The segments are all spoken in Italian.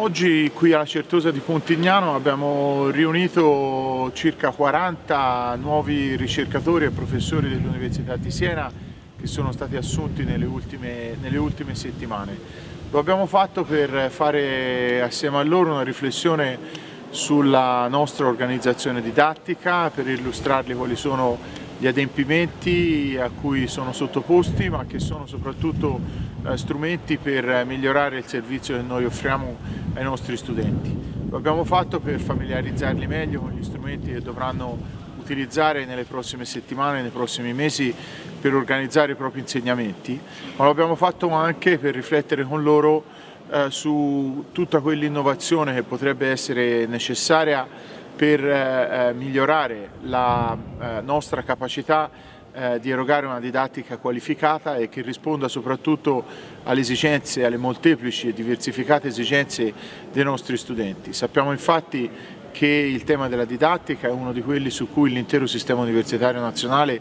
Oggi qui alla Certosa di Pontignano abbiamo riunito circa 40 nuovi ricercatori e professori dell'Università di Siena che sono stati assunti nelle ultime, nelle ultime settimane. Lo abbiamo fatto per fare assieme a loro una riflessione sulla nostra organizzazione didattica, per illustrarli quali sono gli adempimenti a cui sono sottoposti ma che sono soprattutto eh, strumenti per migliorare il servizio che noi offriamo ai nostri studenti. Lo abbiamo fatto per familiarizzarli meglio con gli strumenti che dovranno utilizzare nelle prossime settimane, nei prossimi mesi per organizzare i propri insegnamenti, ma lo abbiamo fatto anche per riflettere con loro eh, su tutta quell'innovazione che potrebbe essere necessaria per eh, eh, migliorare la eh, nostra capacità eh, di erogare una didattica qualificata e che risponda soprattutto alle esigenze, alle molteplici e diversificate esigenze dei nostri studenti. Sappiamo infatti che il tema della didattica è uno di quelli su cui l'intero sistema universitario nazionale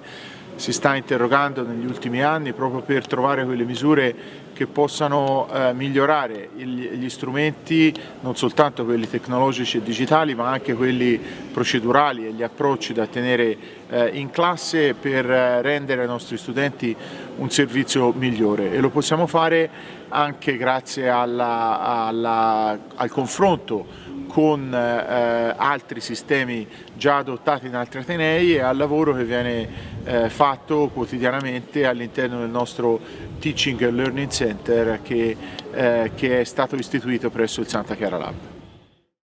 si sta interrogando negli ultimi anni proprio per trovare quelle misure che possano eh, migliorare gli, gli strumenti, non soltanto quelli tecnologici e digitali, ma anche quelli procedurali e gli approcci da tenere eh, in classe per eh, rendere ai nostri studenti un servizio migliore. E lo possiamo fare anche grazie alla, alla, al confronto con eh, altri sistemi già adottati in altri Atenei e al lavoro che viene eh, fatto quotidianamente all'interno del nostro Teaching and Learning Center che, eh, che è stato istituito presso il Santa Chiara Lab.